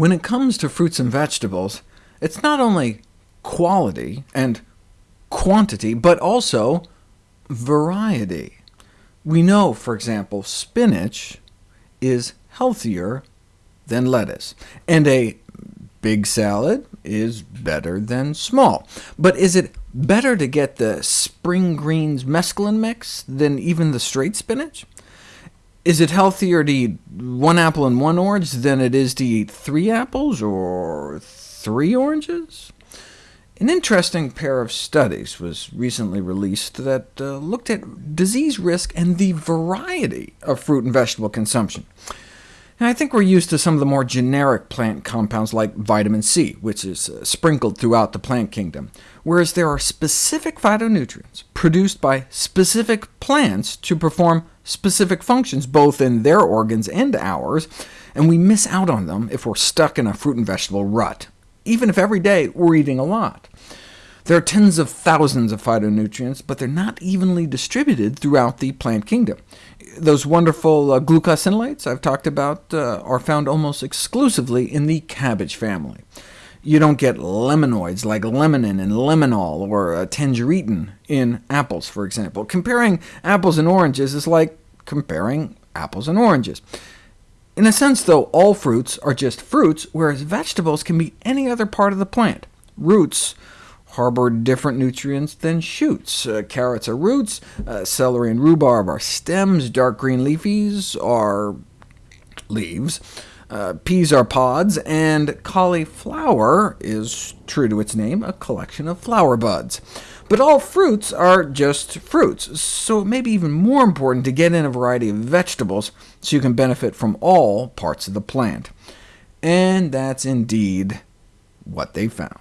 When it comes to fruits and vegetables, it's not only quality and quantity, but also variety. We know, for example, spinach is healthier than lettuce, and a big salad is better than small. But is it better to get the spring greens mesclun mix than even the straight spinach? Is it healthier to eat one apple and one orange than it is to eat three apples or three oranges? An interesting pair of studies was recently released that uh, looked at disease risk and the variety of fruit and vegetable consumption. I think we're used to some of the more generic plant compounds like vitamin C, which is uh, sprinkled throughout the plant kingdom, whereas there are specific phytonutrients produced by specific plants to perform specific functions, both in their organs and ours, and we miss out on them if we're stuck in a fruit and vegetable rut, even if every day we're eating a lot. There are tens of thousands of phytonutrients, but they're not evenly distributed throughout the plant kingdom. Those wonderful uh, glucosinolates I've talked about uh, are found almost exclusively in the cabbage family. You don't get limonoids like limonin and limonol, or uh, tangeritin in apples, for example. Comparing apples and oranges is like comparing apples and oranges. In a sense, though, all fruits are just fruits, whereas vegetables can be any other part of the plant. Roots harbor different nutrients than shoots. Uh, carrots are roots, uh, celery and rhubarb are stems, dark green leafies are leaves. Uh, peas are pods, and cauliflower is, true to its name, a collection of flower buds. But all fruits are just fruits, so it may be even more important to get in a variety of vegetables so you can benefit from all parts of the plant. And that's indeed what they found.